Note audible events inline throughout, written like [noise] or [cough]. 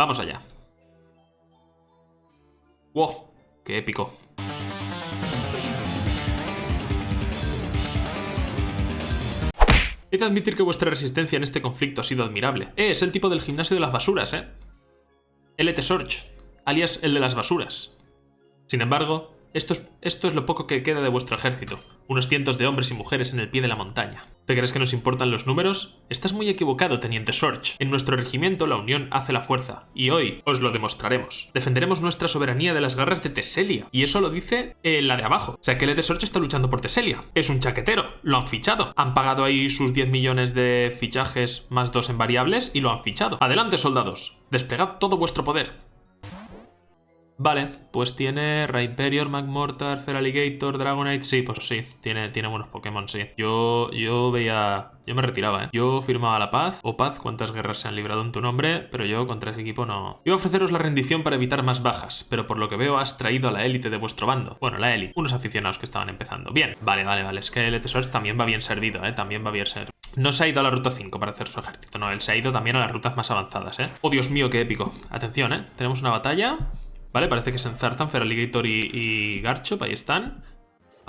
Vamos allá. ¡Wow! ¡Qué épico! He de admitir que vuestra resistencia en este conflicto ha sido admirable. Eh, es el tipo del gimnasio de las basuras, ¿eh? LT Sorge, alias el de las basuras. Sin embargo, esto es, lo poco que queda de vuestro ejército, unos cientos de hombres y mujeres en el pie de la montaña. ¿Te crees que nos importan los números? Estás muy equivocado, Teniente Sorge. En nuestro regimiento la unión hace la fuerza, y hoy os lo demostraremos. Defenderemos nuestra soberanía de las garras de Teselia, y eso lo dice eh, la de abajo. O sea que el de Sorge está luchando por Teselia. Es un chaquetero, lo han fichado. Han pagado ahí sus 10 millones de fichajes más dos en variables y lo han fichado. Adelante, soldados. Desplegad todo vuestro poder. Vale, pues tiene Rhyperior, Magmortar, Feraligator, Dragonite... Sí, pues sí, tiene, tiene buenos Pokémon, sí. Yo, yo veía... Yo me retiraba, ¿eh? Yo firmaba la paz, o paz, cuántas guerras se han librado en tu nombre, pero yo contra ese equipo no... Iba a ofreceros la rendición para evitar más bajas, pero por lo que veo has traído a la élite de vuestro bando. Bueno, la élite, unos aficionados que estaban empezando. Bien, vale, vale, vale, es que el Tesors también va bien servido, ¿eh? También va bien servido. No se ha ido a la ruta 5 para hacer su ejército, no, él se ha ido también a las rutas más avanzadas, ¿eh? Oh, Dios mío, qué épico. Atención, ¿eh? Tenemos una batalla... Vale, parece que se enzarzan Feraligator y, y ahí están.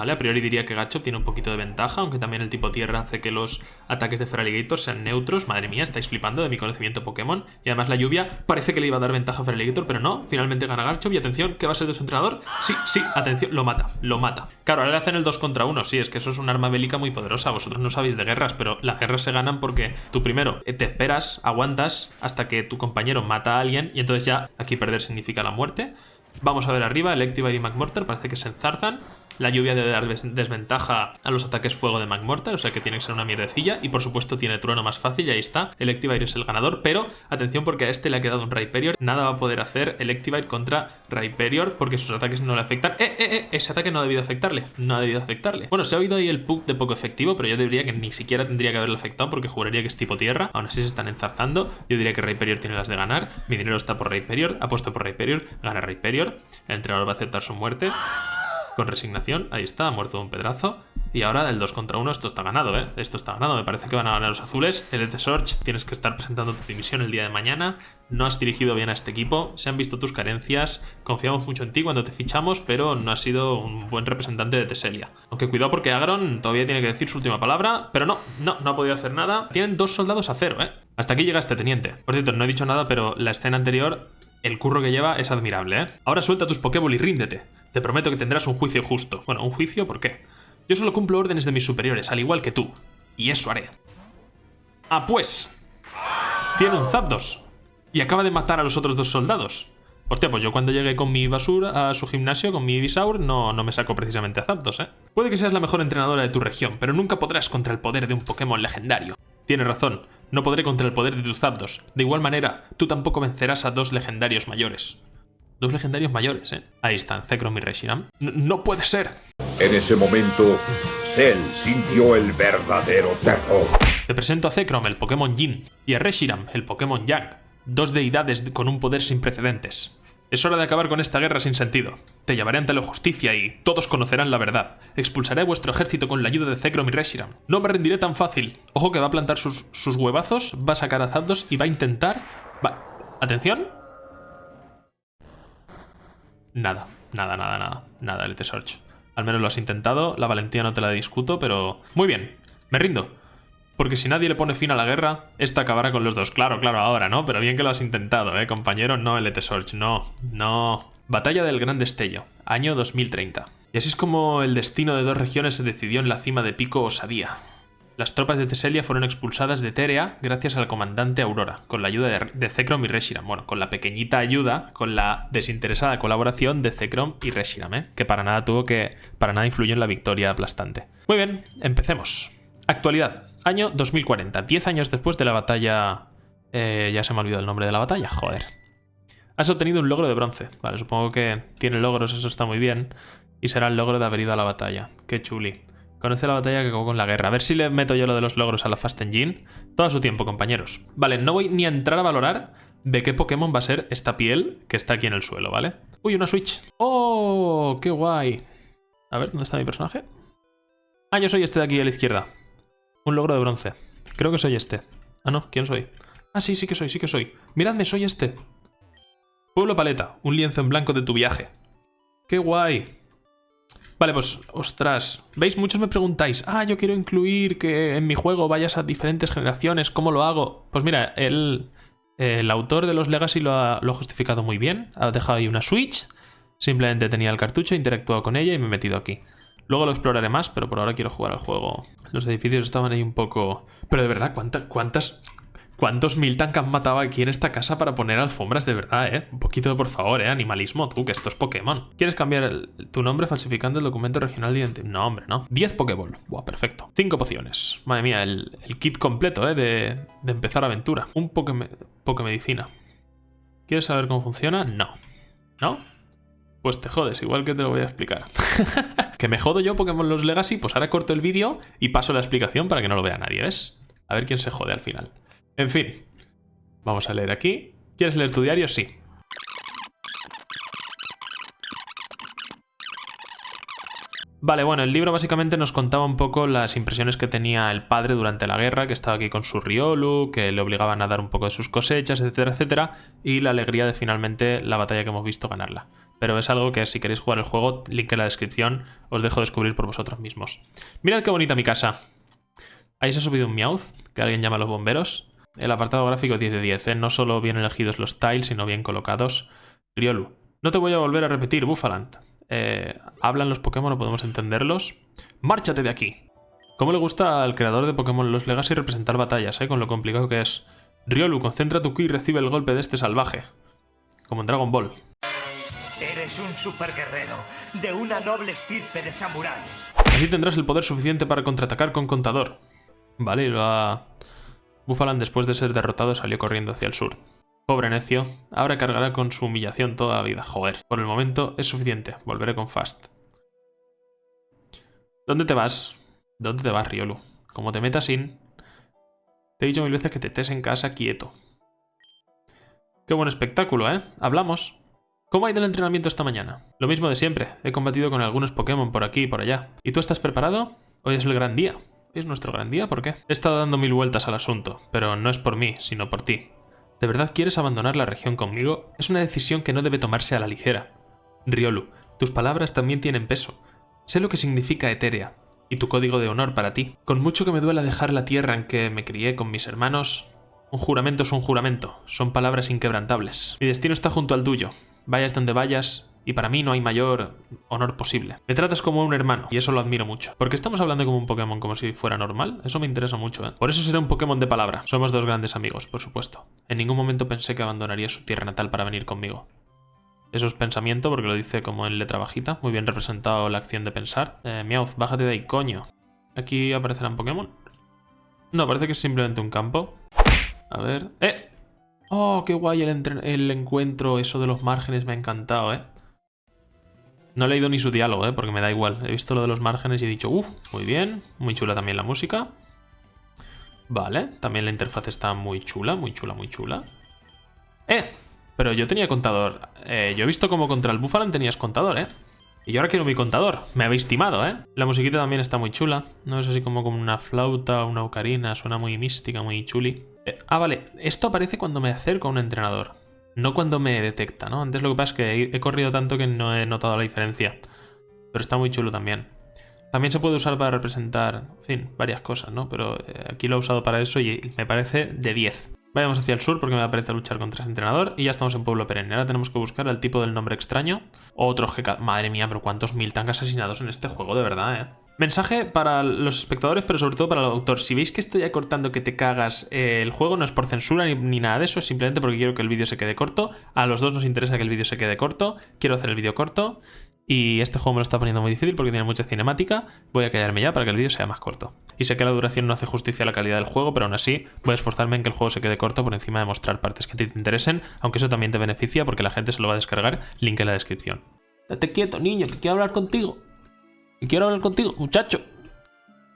A priori diría que Garchomp tiene un poquito de ventaja, aunque también el tipo tierra hace que los ataques de Feraligator sean neutros. Madre mía, estáis flipando de mi conocimiento Pokémon. Y además la lluvia parece que le iba a dar ventaja a Feraligator, pero no. Finalmente gana Garchomp y atención, ¿qué va a ser de su entrenador? Sí, sí, atención, lo mata, lo mata. Claro, ahora le hacen el 2 contra 1, sí, es que eso es un arma bélica muy poderosa. Vosotros no sabéis de guerras, pero las guerras se ganan porque tú primero te esperas, aguantas hasta que tu compañero mata a alguien y entonces ya aquí perder significa la muerte. Vamos a ver arriba, Electivire y McMortar parece que se enzarzan. La lluvia debe dar desventaja a los ataques fuego de McMortar, o sea que tiene que ser una mierdecilla. Y por supuesto tiene trueno más fácil, y ahí está. Electivire es el ganador, pero atención porque a este le ha quedado un Rhyperior. Nada va a poder hacer Electivire contra Rhyperior porque sus ataques no le afectan. ¡Eh, eh, eh! Ese ataque no ha debido afectarle. No ha debido afectarle. Bueno, se ha oído ahí el pug de poco efectivo, pero yo diría que ni siquiera tendría que haberle afectado porque juraría que es tipo tierra. Aún así se están enzarzando. Yo diría que Rhyperior tiene las de ganar. Mi dinero está por Rhyperior. Apuesto por Rhyperior. Gana Rhyperior. El entrenador va a aceptar su muerte con resignación. Ahí está, ha muerto de un pedrazo. Y ahora el 2 contra 1, esto está ganado, ¿eh? Esto está ganado, me parece que van a ganar los azules. El ET Sorge, tienes que estar presentando tu división el día de mañana. No has dirigido bien a este equipo, se han visto tus carencias. Confiamos mucho en ti cuando te fichamos, pero no has sido un buen representante de Teselia. Aunque cuidado porque Agron todavía tiene que decir su última palabra, pero no, no, no ha podido hacer nada. Tienen dos soldados a cero, ¿eh? Hasta aquí llega este teniente. Por cierto, no he dicho nada, pero la escena anterior el curro que lleva es admirable, ¿eh? Ahora suelta tus Pokéball y ríndete. Te prometo que tendrás un juicio justo. Bueno, ¿un juicio? ¿Por qué? Yo solo cumplo órdenes de mis superiores, al igual que tú. Y eso haré. Ah, pues. Tiene un Zapdos. Y acaba de matar a los otros dos soldados. Hostia, pues yo cuando llegué con mi basura a su gimnasio, con mi Ibisaur, no, no me saco precisamente a Zapdos, ¿eh? Puede que seas la mejor entrenadora de tu región, pero nunca podrás contra el poder de un Pokémon legendario. Tienes razón, no podré contra el poder de tus Zapdos. De igual manera, tú tampoco vencerás a dos legendarios mayores. Dos legendarios mayores, ¿eh? Ahí están, Zekrom y Reshiram. ¡No puede ser! En ese momento, Cell sintió el verdadero terror. Te presento a Zekrom, el Pokémon Jin, y a Reshiram, el Pokémon Yang. Dos deidades con un poder sin precedentes. Es hora de acabar con esta guerra sin sentido. Te llevaré ante la justicia y todos conocerán la verdad. Expulsaré a vuestro ejército con la ayuda de Zekrom y Reshiram. No me rendiré tan fácil. Ojo que va a plantar sus, sus huevazos, va a sacar a Zapdos y va a intentar... Va... ¿Atención? Nada, nada, nada, nada. Nada, el Sorge. Al menos lo has intentado, la valentía no te la discuto, pero... Muy bien, me rindo. Porque si nadie le pone fin a la guerra, esta acabará con los dos. Claro, claro, ahora, ¿no? Pero bien que lo has intentado, ¿eh, compañero? No, el Sorge, no, no. Batalla del Gran Destello, año 2030. Y así es como el destino de dos regiones se decidió en la cima de Pico Osadía. Las tropas de Teselia fueron expulsadas de Terea gracias al comandante Aurora, con la ayuda de, Zekrom y Reshiram. Bueno, con la pequeñita ayuda, con la desinteresada colaboración de Zekrom y Reshiram, ¿eh? que para nada tuvo que... para nada influyó en la victoria aplastante. Muy bien, empecemos. Actualidad, año 2040, 10 años después de la batalla... Eh, ya se me ha olvidado el nombre de la batalla, joder. Has obtenido un logro de bronce. Vale, supongo que tiene logros, eso está muy bien. Y será el logro de haber ido a la batalla. Qué chuli. Conoce la batalla que acabó con la guerra. A ver si le meto yo lo de los logros a la Fast Engine. Todo su tiempo, compañeros. Vale, no voy ni a entrar a valorar de qué Pokémon va a ser esta piel que está aquí en el suelo, ¿vale? Uy, una Switch. ¡Oh! ¡Qué guay! A ver, ¿dónde está mi personaje? Ah, yo soy este de aquí a la izquierda. Un logro de bronce. Creo que soy este. Ah, no, ¿quién soy? Ah, sí, sí que soy, sí que soy. Miradme, soy este. Pueblo Paleta, un lienzo en blanco de tu viaje. ¡Qué guay! Vale, pues, ostras. ¿Veis? Muchos me preguntáis, ah, yo quiero incluir que en mi juego vayas a diferentes generaciones, ¿cómo lo hago? Pues mira, el, el autor de los Legacy lo ha, lo ha justificado muy bien. Ha dejado ahí una Switch, simplemente tenía el cartucho, interactuado con ella y me he metido aquí. Luego lo exploraré más, pero por ahora quiero jugar al juego. Los edificios estaban ahí un poco... Pero de verdad, ¿cuántas, cuántas, ¿Cuántos Miltank han matado aquí en esta casa para poner alfombras de verdad, eh? Un poquito, por favor, eh, animalismo, tú, que esto es Pokémon. ¿Quieres cambiar tu nombre falsificando el documento regional de identidad? No, hombre, no. 10 Pokéball. Buah, perfecto. 5 pociones. Madre mía, el, kit completo, eh, de, empezar aventura. Un Poké Medicina. ¿Quieres saber cómo funciona? No. ¿No? Pues te jodes, igual que te lo voy a explicar. [laughs] que me jodo yo Pokémon Los Legacy, pues ahora corto el vídeo y paso la explicación para que no lo vea nadie, ¿ves? A ver quién se jode al final. En fin, vamos a leer aquí. ¿Quieres leer tu diario? Sí. Vale, bueno, el libro básicamente nos contaba un poco las impresiones que tenía el padre durante la guerra, que estaba aquí con su Riolu, que le obligaban a dar un poco de sus cosechas, etcétera, etcétera, y la alegría de finalmente la batalla que hemos visto ganarla. Pero es algo que si queréis jugar el juego, link en la descripción, os dejo descubrir por vosotros mismos. Mirad qué bonita mi casa. Ahí se ha subido un Meowth, que alguien llama a los bomberos. El apartado gráfico 10 de 10, ¿eh? no solo bien elegidos los tiles, sino bien colocados. Riolu. No te voy a volver a repetir, Buffaland. Eh, ¿Hablan los Pokémon o podemos entenderlos? ¡Márchate de aquí! ¿Cómo le gusta al creador de Pokémon Los Legacy representar batallas, eh? con lo complicado que es? Riolu, concentra tu ki y recibe el golpe de este salvaje. Como en Dragon Ball. Eres un superguerrero, de una noble estirpe de samurái. Así tendrás el poder suficiente para contraatacar con contador. Vale, lo ha... Buffalan después de ser derrotado salió corriendo hacia el sur. Pobre necio, ahora cargará con su humillación toda la vida. Joder, por el momento es suficiente, volveré con Fast. ¿Dónde te vas? ¿Dónde te vas, Riolu? Como te metas sin... Te he dicho mil veces que te estés en casa quieto. Qué buen espectáculo, ¿eh? Hablamos. ¿Cómo ha ido el entrenamiento esta mañana? Lo mismo de siempre. He combatido con algunos Pokémon por aquí y por allá. ¿Y tú estás preparado? Hoy es el gran día. ¿Es nuestro gran día? ¿Por qué? He estado dando mil vueltas al asunto, pero no es por mí, sino por ti. ¿De verdad quieres abandonar la región conmigo? Es una decisión que no debe tomarse a la ligera. Riolu, tus palabras también tienen peso. Sé lo que significa Eteria, y tu código de honor para ti. Con mucho que me duela dejar la tierra en que me crié con mis hermanos, un juramento es un juramento, son palabras inquebrantables. Mi destino está junto al tuyo. Vayas donde vayas, y para mí no hay mayor honor posible. Me tratas como un hermano, y eso lo admiro mucho. ¿Por qué estamos hablando como un Pokémon como si fuera normal? Eso me interesa mucho, ¿eh? Por eso seré un Pokémon de palabra. Somos dos grandes amigos, por supuesto. En ningún momento pensé que abandonaría su tierra natal para venir conmigo. Eso es pensamiento, porque lo dice como en letra bajita. Muy bien representado la acción de pensar. Eh, Meowth, bájate de ahí, coño. ¿Aquí aparecerán Pokémon? No, parece que es simplemente un campo. A ver... ¡Eh! ¡Oh, qué guay el encuentro! Eso de los márgenes me ha encantado, ¿eh? No he leído ni su diálogo, ¿eh? porque me da igual. He visto lo de los márgenes y he dicho, uff, muy bien. Muy chula también la música. Vale, también la interfaz está muy chula, muy chula, muy chula. ¡Eh! Pero yo tenía contador. Eh, yo he visto como contra el Buffalan tenías contador, ¿eh? Y yo ahora quiero mi contador. Me habéis timado, ¿eh? La musiquita también está muy chula. No es así como, una flauta o una ocarina. Suena muy mística, muy chuli. Eh, ah, vale. Esto aparece cuando me acerco a un entrenador. No cuando me detecta, ¿no? Antes lo que pasa es que he corrido tanto que no he notado la diferencia. Pero está muy chulo también. También se puede usar para representar, en fin, varias cosas, ¿no? Pero eh, aquí lo he usado para eso y me parece de 10. Vayamos hacia el sur porque me parece luchar contra ese entrenador y ya estamos en Pueblo Perenne. Ahora tenemos que buscar el tipo del nombre extraño. Otro GK... Madre mía, pero cuántos mil tanques asesinados en este juego, de verdad, ¿eh? Mensaje para los espectadores, pero sobre todo para el autor. Si veis que estoy acortando que te cagas eh, el juego, no es por censura ni, nada de eso, es simplemente porque quiero que el vídeo se quede corto. A los dos nos interesa que el vídeo se quede corto. Quiero hacer el vídeo corto. Y este juego me lo está poniendo muy difícil porque tiene mucha cinemática. Voy a callarme ya para que el vídeo sea más corto. Y sé que la duración no hace justicia a la calidad del juego, pero aún así voy a esforzarme en que el juego se quede corto por encima de mostrar partes que te interesen, aunque eso también te beneficia porque la gente se lo va a descargar, link en la descripción. Date quieto, niño, que quiero hablar contigo. Que quiero hablar contigo, muchacho.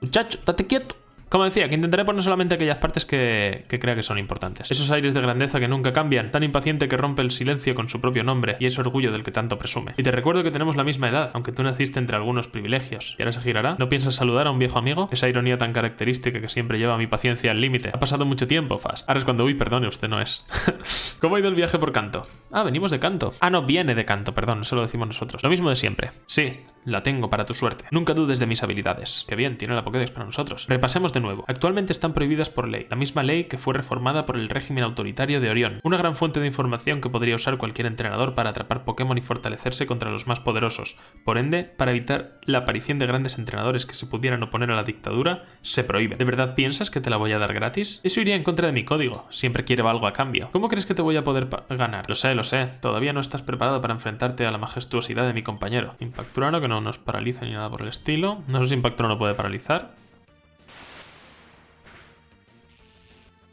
Muchacho, date quieto. Como decía, que intentaré poner solamente aquellas partes que, que crea que son importantes. Esos aires de grandeza que nunca cambian, tan impaciente que rompe el silencio con su propio nombre y ese orgullo del que tanto presume. Y te recuerdo que tenemos la misma edad, aunque tú naciste entre algunos privilegios. ¿Y ahora se girará? ¿No piensas saludar a un viejo amigo? Esa ironía tan característica que siempre lleva mi paciencia al límite. Ha pasado mucho tiempo, Fast. Ahora es cuando, uy, perdone, usted no es. [laughs] ¿Cómo ha ido el viaje por canto? Ah, venimos de canto. Ah, no, viene de canto, perdón, eso lo decimos nosotros. Lo mismo de siempre. Sí, la tengo para tu suerte. Nunca dudes de mis habilidades. Qué bien, tiene la Pokédex para nosotros. Repasemos de nuevo. Actualmente están prohibidas por ley, la misma ley que fue reformada por el régimen autoritario de Orión. Una gran fuente de información que podría usar cualquier entrenador para atrapar Pokémon y fortalecerse contra los más poderosos. Por ende, para evitar la aparición de grandes entrenadores que se pudieran oponer a la dictadura, se prohíbe. ¿De verdad piensas que te la voy a dar gratis? Eso iría en contra de mi código. Siempre quiero algo a cambio. ¿Cómo crees que te voy a poder ganar? Lo sé, lo sé. Todavía no estás preparado para enfrentarte a la majestuosidad de mi compañero. Impacturano que no nos paraliza ni nada por el estilo. No sé si Impacturano puede paralizar.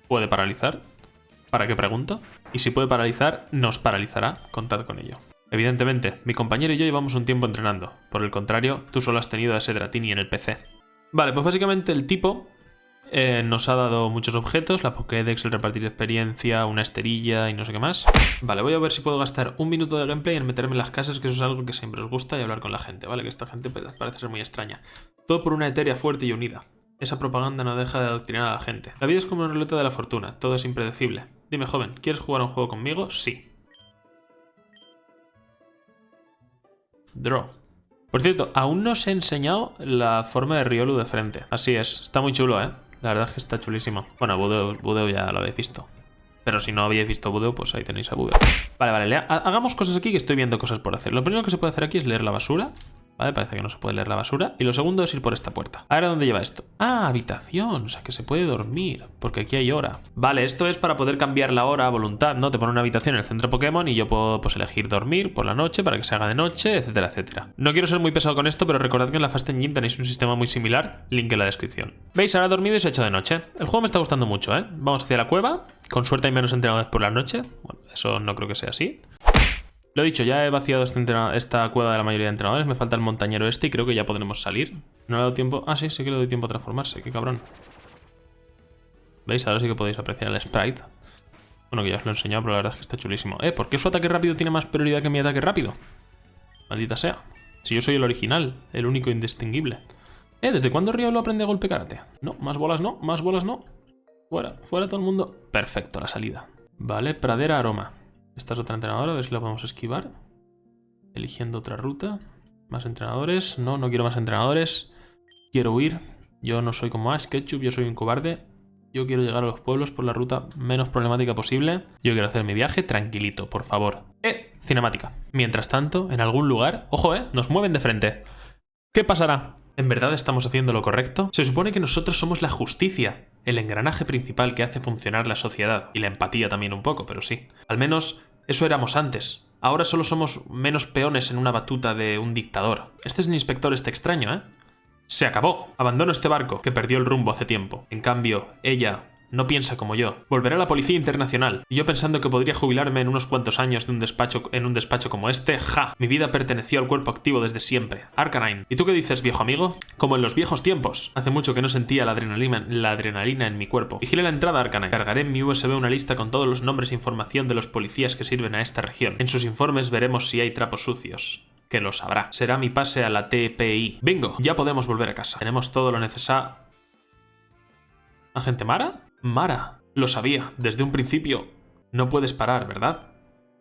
¿Puede paralizar? ¿Para qué pregunto? Y si puede paralizar, nos paralizará. Contad con ello. Evidentemente, mi compañero y yo llevamos un tiempo entrenando. Por el contrario, tú solo has tenido a ese Dratini en el PC. Vale, pues básicamente el tipo eh, nos ha dado muchos objetos, la Pokédex, el repartir experiencia, una esterilla y no sé qué más. Vale, voy a ver si puedo gastar un minuto de gameplay en meterme en las casas, que eso es algo que siempre os gusta, y hablar con la gente, ¿vale? Que esta gente parece ser muy extraña. Todo por una etérea fuerte y unida. Esa propaganda no deja de adoctrinar a la gente. La vida es como una ruleta de la fortuna, todo es impredecible. Dime, joven, ¿quieres jugar un juego conmigo? Sí. Draw. Por cierto, aún no os he enseñado la forma de Riolu de frente. Así es, está muy chulo, ¿eh? La verdad es que está chulísimo. Bueno, Budeo, ya lo habéis visto. Pero si no habéis visto Budeo, pues ahí tenéis a Budeo. Vale, vale, hagamos cosas aquí que estoy viendo cosas por hacer. Lo primero que se puede hacer aquí es leer la basura. ¿Vale? Parece que no se puede leer la basura. Y lo segundo es ir por esta puerta. Ahora, ¿dónde lleva esto? Ah, habitación. O sea, que se puede dormir. Porque aquí hay hora. Vale, esto es para poder cambiar la hora a voluntad, ¿no? Te pone una habitación en el centro Pokémon y yo puedo pues, elegir dormir por la noche para que se haga de noche, etcétera, etcétera. No quiero ser muy pesado con esto, pero recordad que en la Fast Engine tenéis un sistema muy similar. Link en la descripción. ¿Veis? Ahora he dormido y se ha hecho de noche. El juego me está gustando mucho, ¿eh? Vamos hacia la cueva. Con suerte hay menos entrenadores por la noche. Bueno, eso no creo que sea así. Lo he dicho, ya he vaciado este esta cueva de la mayoría de entrenadores. Me falta el montañero este y creo que ya podremos salir. No le he dado tiempo... Ah, sí, sí que le doy tiempo a transformarse. Qué cabrón. ¿Veis? Ahora sí que podéis apreciar el sprite. Bueno, que ya os lo he enseñado, pero la verdad es que está chulísimo. Eh, ¿por qué su ataque rápido tiene más prioridad que mi ataque rápido? Maldita sea. Si yo soy el original, el único indistinguible. Eh, ¿desde cuándo Río lo aprende a golpe karate? No, más bolas no, más bolas no. Fuera, fuera todo el mundo. Perfecto, la salida. Vale, pradera aroma. Esta es otra entrenadora, a ver si la podemos esquivar. Eligiendo otra ruta. Más entrenadores. No, no quiero más entrenadores. Quiero huir. Yo no soy como Ash Ketchup, yo soy un cobarde. Yo quiero llegar a los pueblos por la ruta menos problemática posible. Yo quiero hacer mi viaje tranquilito, por favor. ¡Eh! Cinemática. Mientras tanto, en algún lugar... ¡Ojo, eh! Nos mueven de frente. ¿Qué pasará? ¿En verdad estamos haciendo lo correcto? Se supone que nosotros somos la justicia el engranaje principal que hace funcionar la sociedad, y la empatía también un poco, pero sí. Al menos eso éramos antes. Ahora solo somos menos peones en una batuta de un dictador. Este es el inspector este extraño, ¿eh? Se acabó. Abandono este barco, que perdió el rumbo hace tiempo. En cambio, ella, no piensa como yo. Volverá a la Policía Internacional. Y yo pensando que podría jubilarme en unos cuantos años de un despacho, en un despacho como este, ¡ja! Mi vida perteneció al cuerpo activo desde siempre. Arcanine. ¿Y tú qué dices, viejo amigo? Como en los viejos tiempos. Hace mucho que no sentía la adrenalina, la adrenalina en mi cuerpo. Vigile la entrada, Arcanine. Cargaré en mi USB una lista con todos los nombres e información de los policías que sirven a esta región. En sus informes veremos si hay trapos sucios que lo sabrá. Será mi pase a la TPI. Bingo, ya podemos volver a casa. Tenemos todo lo necesario. ¿Agente Mara? Mara, lo sabía, desde un principio. No puedes parar, ¿verdad?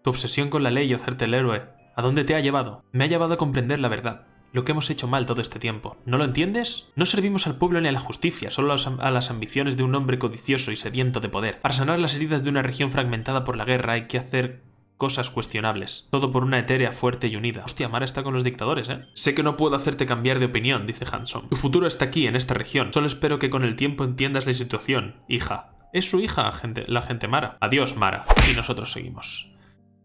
Tu obsesión con la ley y hacerte el héroe, ¿a dónde te ha llevado? Me ha llevado a comprender la verdad, lo que hemos hecho mal todo este tiempo. ¿No lo entiendes? No servimos al pueblo ni a la justicia, solo a las ambiciones de un hombre codicioso y sediento de poder. Para sanar las heridas de una región fragmentada por la guerra hay que hacer cosas cuestionables. Todo por una etérea fuerte y unida. Hostia, Mara está con los dictadores, ¿eh? Sé que no puedo hacerte cambiar de opinión, dice Hanson. Tu futuro está aquí, en esta región. Solo espero que con el tiempo entiendas la situación, hija. Es su hija, gente, la gente Mara. Adiós, Mara. Y nosotros seguimos.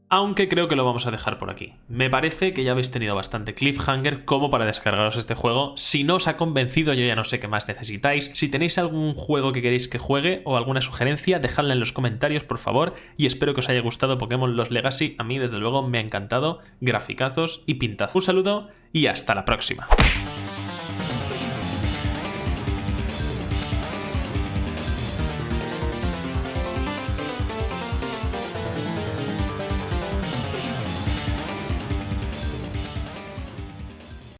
Aunque creo que lo vamos a dejar por aquí. Me parece que ya habéis tenido bastante cliffhanger como para descargaros este juego. Si no os ha convencido, yo ya no sé qué más necesitáis. Si tenéis algún juego que queréis que juegue o alguna sugerencia, dejadla en los comentarios, por favor. Y espero que os haya gustado Pokémon Los Legacy. A mí, desde luego, me ha encantado. Graficazos y pintazos. Un saludo y hasta la próxima.